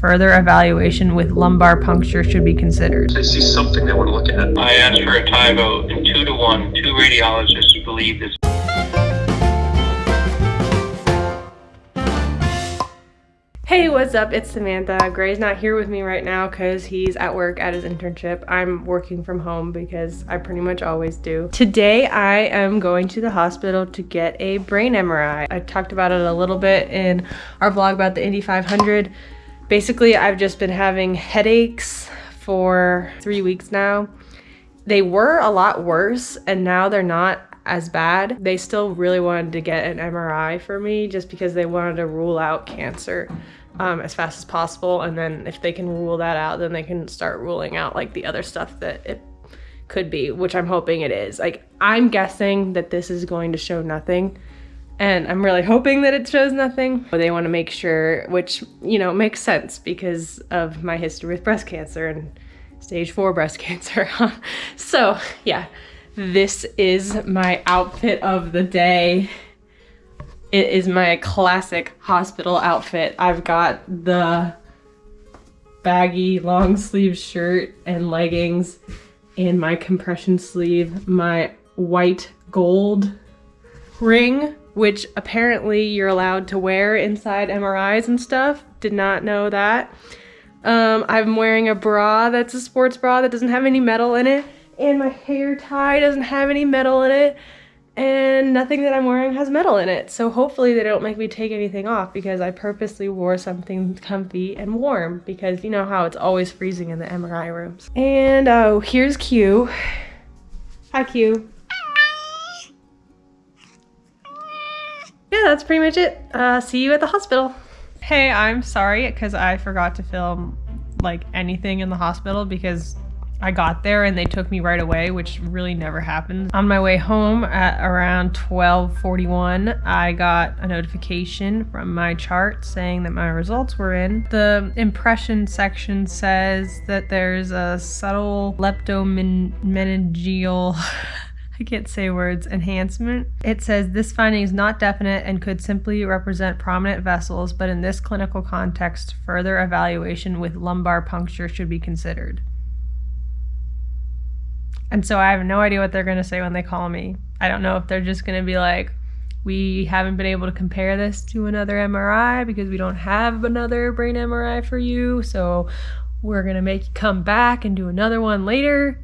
further evaluation with lumbar puncture should be considered. They see something they want to look at. I asked for a tie vote, and two to one, two radiologists believe this Hey, what's up? It's Samantha. Gray's not here with me right now because he's at work at his internship. I'm working from home because I pretty much always do. Today, I am going to the hospital to get a brain MRI. I talked about it a little bit in our vlog about the Indy 500. Basically, I've just been having headaches for three weeks now. They were a lot worse and now they're not as bad. They still really wanted to get an MRI for me just because they wanted to rule out cancer um, as fast as possible. And then if they can rule that out, then they can start ruling out like the other stuff that it could be, which I'm hoping it is. Like, I'm guessing that this is going to show nothing. And I'm really hoping that it shows nothing. But they want to make sure, which, you know, makes sense because of my history with breast cancer and stage four breast cancer. so, yeah, this is my outfit of the day. It is my classic hospital outfit. I've got the baggy long sleeve shirt and leggings and my compression sleeve, my white gold ring, which apparently you're allowed to wear inside MRIs and stuff. Did not know that. Um, I'm wearing a bra that's a sports bra that doesn't have any metal in it. And my hair tie doesn't have any metal in it and nothing that I'm wearing has metal in it. So hopefully they don't make me take anything off because I purposely wore something comfy and warm because you know how it's always freezing in the MRI rooms. And oh, here's Q. Hi Q. Yeah, that's pretty much it. Uh, see you at the hospital. Hey, I'm sorry because I forgot to film like anything in the hospital because I got there and they took me right away, which really never happens. On my way home at around 12:41, I got a notification from MyChart saying that my results were in. The impression section says that there's a subtle leptomeningeal I can't say words, enhancement. It says this finding is not definite and could simply represent prominent vessels, but in this clinical context, further evaluation with lumbar puncture should be considered. And so I have no idea what they're going to say when they call me. I don't know if they're just going to be like, we haven't been able to compare this to another MRI because we don't have another brain MRI for you. So we're going to make you come back and do another one later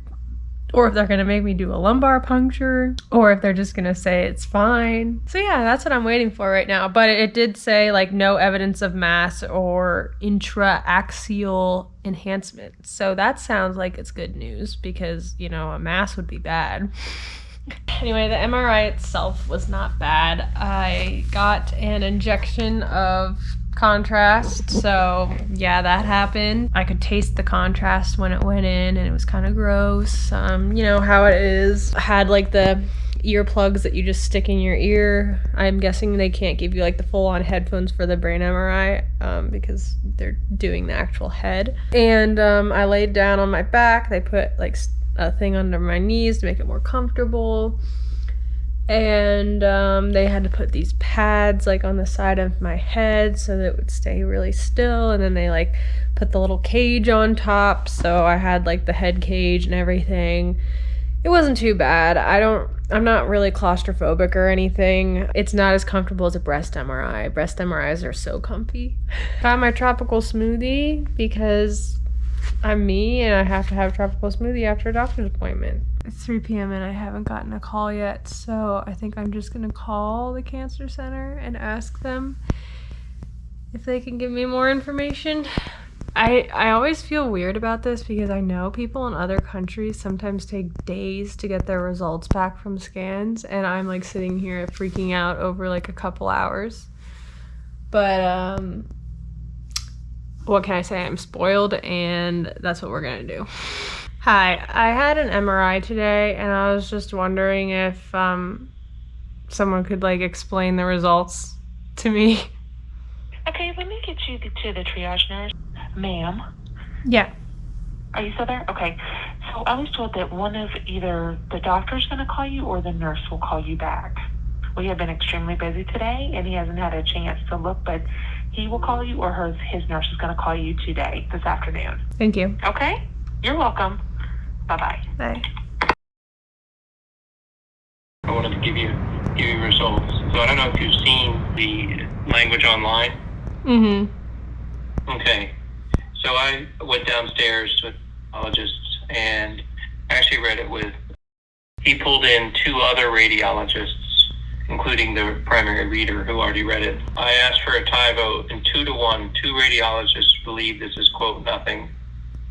or if they're gonna make me do a lumbar puncture, or if they're just gonna say it's fine. So yeah, that's what I'm waiting for right now. But it did say like no evidence of mass or intraaxial enhancement. So that sounds like it's good news because, you know, a mass would be bad. Anyway, the MRI itself was not bad. I got an injection of contrast. So yeah, that happened. I could taste the contrast when it went in and it was kind of gross. Um, you know how it is. I had like the earplugs that you just stick in your ear. I'm guessing they can't give you like the full on headphones for the brain MRI um, because they're doing the actual head. And um, I laid down on my back. They put like a thing under my knees to make it more comfortable and um, they had to put these pads like on the side of my head so that it would stay really still. And then they like put the little cage on top. So i had like the head cage and everything. It wasn't too bad. I don't i'm not really claustrophobic or anything. It's not as comfortable as a breast mri breast mris are so comfy. Got my tropical smoothie because i'm me and i have to have a tropical smoothie after a doctor's appointment it's 3 p.m. and I haven't gotten a call yet, so I think I'm just gonna call the cancer center and ask them if they can give me more information. I I always feel weird about this because I know people in other countries sometimes take days to get their results back from scans and I'm like sitting here freaking out over like a couple hours. But um what can I say? I'm spoiled and that's what we're going to do. Hi, I had an MRI today and I was just wondering if um, someone could like explain the results to me. Okay, let me get you to the triage nurse. Ma'am. Yeah. Are you still there? Okay. So I was told that one of either the doctor's going to call you or the nurse will call you back. We have been extremely busy today and he hasn't had a chance to look, but he will call you or his, his nurse is going to call you today, this afternoon. Thank you. Okay? You're welcome. Bye bye. Bye. I wanted to give you give you results. So I don't know if you've seen the language online. Mm-hmm. Okay. So I went downstairs to a radiologist and actually read it with. He pulled in two other radiologists, including the primary reader who already read it. I asked for a tie vote, and two to one, two radiologists believe this is quote nothing.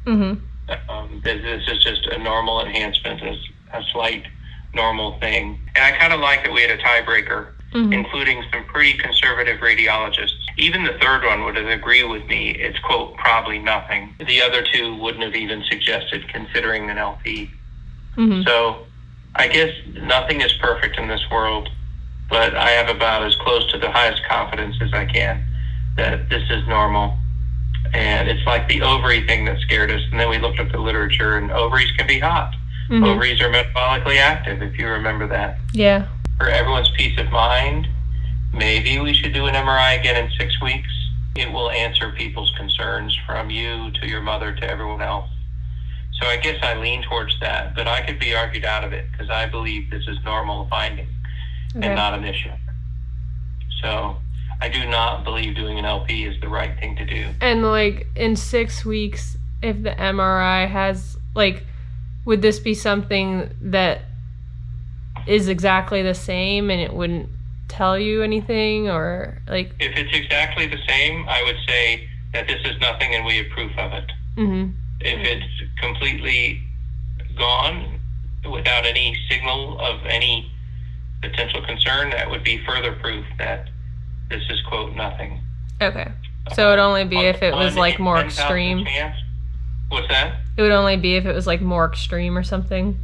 Mm-hmm. Um, this, this is just a normal enhancement, a, a slight normal thing. And I kind of like that we had a tiebreaker, Mhm. including some pretty conservative radiologists. Even the third one would agree with me. It's quote probably nothing. The other two wouldn't have even suggested considering an LP. Mm-hmm. So I guess nothing is perfect in this world, but I have about as close to the highest confidence as I can that this is normal. And it's like the ovary thing that scared us. And then we looked up the literature, and ovaries can be hot. Mm-hmm. Ovaries are metabolically active, if you remember that. Yeah. For everyone's peace of mind, maybe we should do an MRI again in six weeks. It will answer people's concerns from you to your mother to everyone else. So I guess I lean towards that, but I could be argued out of it because I believe this is normal finding Okay. and not an issue. So I do not believe doing an LP is the right thing to do. And like in six weeks, if the MRI has like, would this be something that is exactly the same and it wouldn't tell you anything or like? If it's exactly the same, I would say that this is nothing and we have proof of it. Mm-hmm. If it's completely gone without any signal of any potential concern, that would be further proof that this is quote nothing. Okay. So it'd only be if it was like more extreme. chance. What's that? It would only be if it was like more extreme or something.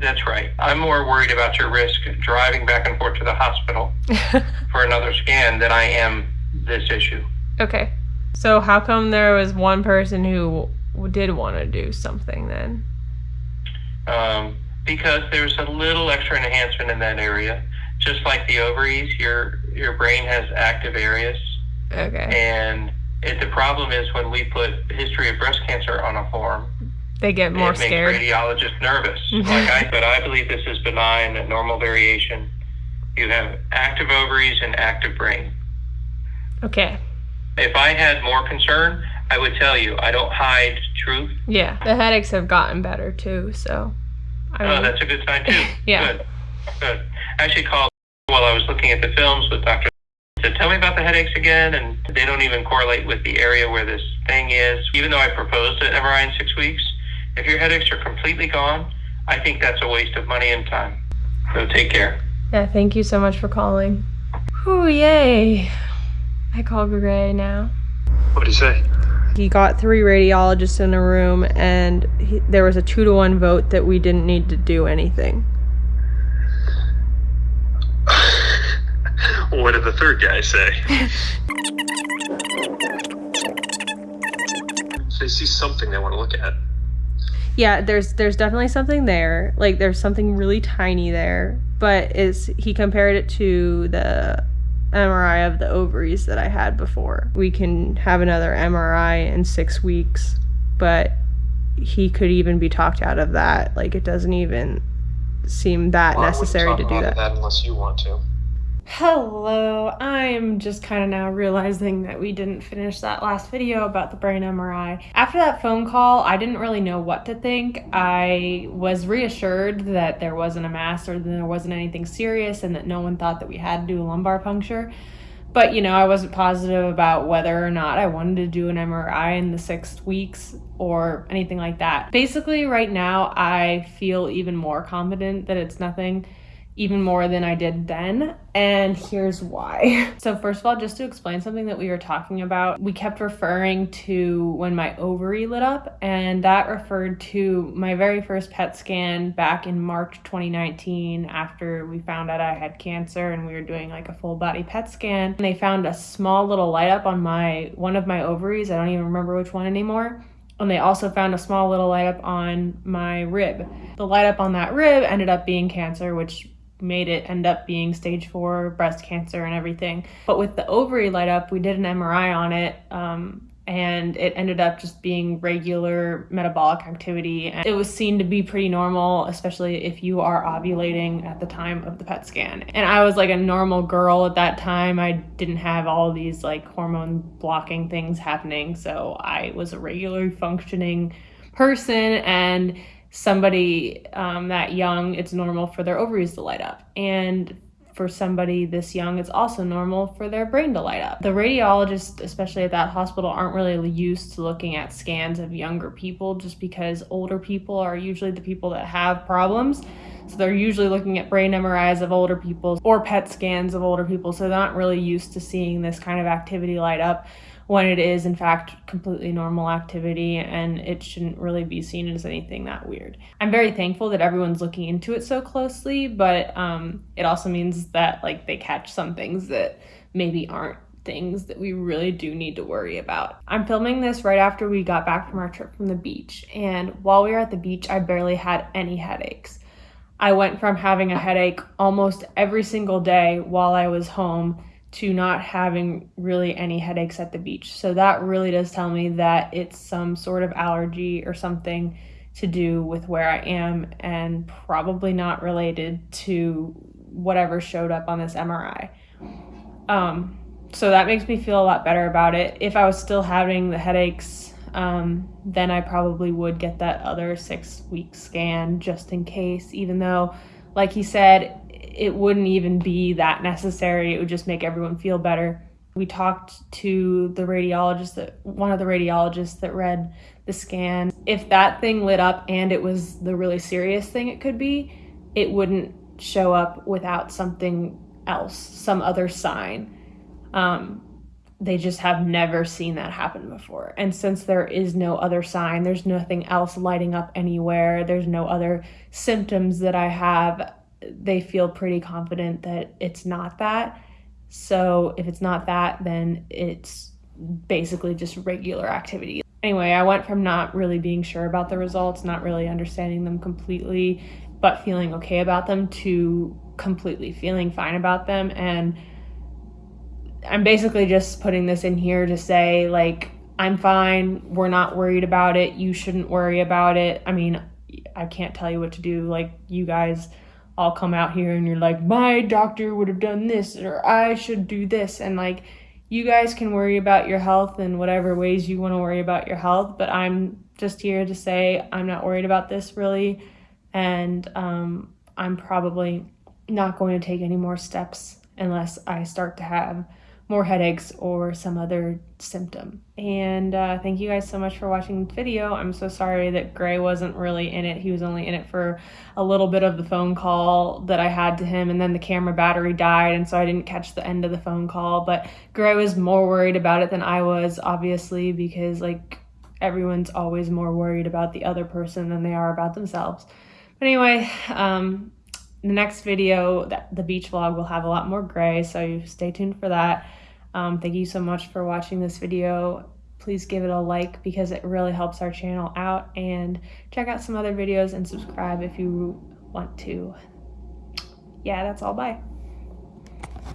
That's right. I'm more worried about your risk driving back and forth to the hospital for another scan than I am this issue. okay. So how come there was one person who did want to do something then? um, because there's a little extra enhancement in that area. Just like the ovaries, your your brain has active areas, Okay. and it, the problem is when we put history of breast cancer on a form, They get more it makes radiologists nervous. like I said, I believe this is benign, a normal variation. You have active ovaries and active brain. Okay. If I had more concern, I would tell you. I don't hide truth. Yeah. The headaches have gotten better too, so I Oh, mean, that's a good sign too. Yeah. Good. Good. I actually called while I was looking at the films with Dr. Said, tell me about the headaches again, and they don't even correlate with the area where this thing is. Even though I proposed an MRI in six weeks, if your headaches are completely gone, I think that's a waste of money and time. So take care. yeah, thank you so much for calling. Whew, yay. I call Gray now. What do you say? He got three radiologists in a room, and he, there was a two to one vote that we didn't need to do anything. what did the third guy say? they see something they want to look at. Yeah, there's there's definitely something there. Like there's something really tiny there, but is he compared it to the MRI of the ovaries that I had before. We can have another MRI in 6 weeks, but he could even be talked out of that. Like it doesn't even seem that Well, I necessary to do about that. unless you want to. Hello, I'm just kind of now realizing that we didn't finish that last video about the brain MRI. After that phone call, I didn't really know what to think. I was reassured that there wasn't a mass or that there wasn't anything serious and that no one thought that we had to do a lumbar puncture. But, you know, I wasn't positive about whether or not I wanted to do an MRI in the six weeks or anything like that. Basically, right now, I feel even more confident that it's nothing even more than I did then. And here's why. So, first of all, just to explain something that we were talking about, we kept referring to when my ovary lit up, and that referred to my very first PET scan back in March 2019 after we found out I had cancer and we were doing like a full body PET scan. And they found a small little light up on my one of my ovaries. I don't even remember which one anymore. And they also found a small little light up on my rib. The light up on that rib ended up being cancer, which made it end up being stage four breast cancer and everything. But with the ovary light up, we did an MRI on it. Um, and it ended up just being regular metabolic activity. And it was seen to be pretty normal, especially if you are ovulating at the time of the PET scan. And I was like a normal girl at that time. I didn't have all these like hormone blocking things happening. So I was a regularly functioning person and somebody um, that young, it's normal for their ovaries to light up. And for somebody this young, it's also normal for their brain to light up. The radiologists, especially at that hospital, aren't really used to looking at scans of younger people just because older people are usually the people that have problems. So they're usually looking at brain MRIs of older people or PET scans of older people. So they're not really used to seeing this kind of activity light up when it is in fact completely normal activity and it shouldn't really be seen as anything that weird. I'm very thankful that everyone's looking into it so closely, but um, it also means that like they catch some things that maybe aren't things that we really do need to worry about. I'm filming this right after we got back from our trip from the beach, and while we were at the beach, I barely had any headaches. I went from having a headache almost every single day while I was home to not having really any headaches at the beach. So that really does tell me that it's some sort of allergy or something to do with where I am and probably not related to whatever showed up on this MRI. Um, so that makes me feel a lot better about it. If I was still having the headaches, um, then I probably would get that other six week scan just in case, even though, like he said, it wouldn't even be that necessary. It would just make everyone feel better. We talked to the radiologist that one of the radiologists that read the scan. If that thing lit up and it was the really serious thing it could be, it wouldn't show up without something else, some other sign. Um, they just have never seen that happen before. And since there is no other sign, there's nothing else lighting up anywhere, there's no other symptoms that I have, they feel pretty confident that it's not that. So if it's not that, then it's basically just regular activity. Anyway, I went from not really being sure about the results, not really understanding them completely, but feeling okay about them to completely feeling fine about them. And I'm basically just putting this in here to say, like, I'm fine. We're not worried about it. You shouldn't worry about it. I mean, I can't tell you what to do. Like, you guys all come out here and you're like, my doctor would have done this or I should do this. And like, you guys can worry about your health in whatever ways you want to worry about your health. But I'm just here to say I'm not worried about this really. And um, I'm probably not going to take any more steps unless I start to have more headaches or some other symptom. And uh, thank you guys so much for watching the video. I'm so sorry that Gray wasn't really in it. He was only in it for a little bit of the phone call that I had to him and then the camera battery died and so I didn't catch the end of the phone call. But Gray was more worried about it than I was, obviously, because like everyone's always more worried about the other person than they are about themselves. But anyway, um, the next video, the beach vlog, will have a lot more Gray, so stay tuned for that. Um, thank you so much for watching this video. Please give it a like because it really helps our channel out and check out some other videos and subscribe if you want to. Yeah, that's all. Bye.